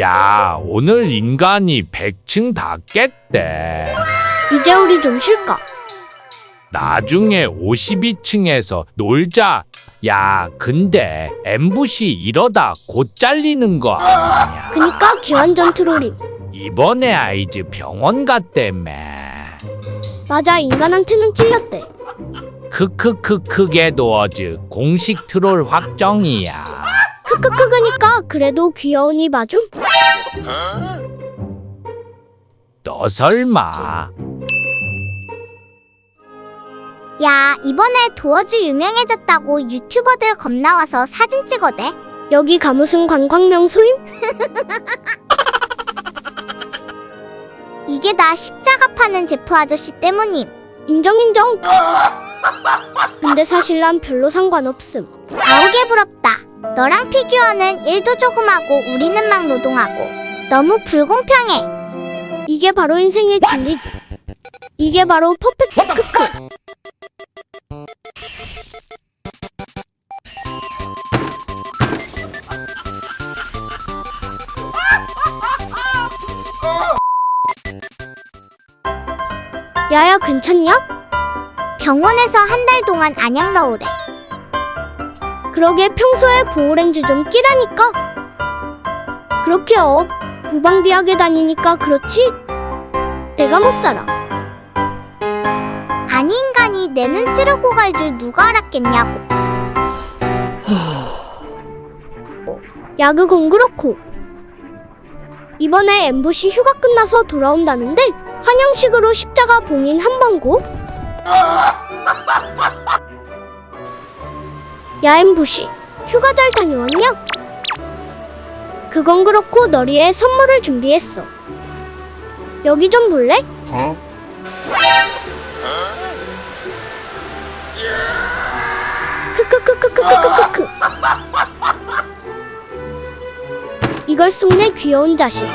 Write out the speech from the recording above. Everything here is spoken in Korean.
야, 오늘 인간이 100층 다 깼대. 이제 우리 좀 쉴까? 나중에 52층에서 놀자. 야, 근데 엠부시 이러다 곧 잘리는 거 아니야? 그니까 기완전 트롤임. 이번에 아이즈 병원 갔대매. 맞아, 인간한테는 찔렸대. 크크크크게 도 어즈 공식 트롤 확정이야. 크크크 그니까 그래도 귀여우니 봐줌. 너 설마 야, 이번에 도어즈 유명해졌다고 유튜버들 겁나 와서 사진 찍어대. 여기 가 무슨 관광 명소임? 이게 다 십자가 파는 제프 아저씨 때문임. 인정 인정. 근데 사실 난 별로 상관없음. 아우게 부럽다. 너랑 피규어는 일도 조금 하고 우리는 막 노동하고. 너무 불공평해. 이게 바로 인생의 진리지. 이게 바로 퍼펙트 크크. 야야 괜찮냐? 병원에서 한 달 동안 안약 넣으래. 그러게 평소에 보호렌즈 좀 끼라니까. 그렇게 어 무방비하게 다니니까 그렇지. 내가 못 살아. 아니 인간이 내 눈 찌르고 갈 줄 누가 알았겠냐고. 야 그건 그렇고 이번에 엠부시 휴가 끝나서 돌아온다는데 한양식으로 십자가 봉인 한 번고 야 엠부시 휴가 잘 다녀왔냐? 그건 그렇고 너리에 선물을 준비했어 여기 좀 볼래? 크크크크크크크크 이걸 쑥내 귀여운 자식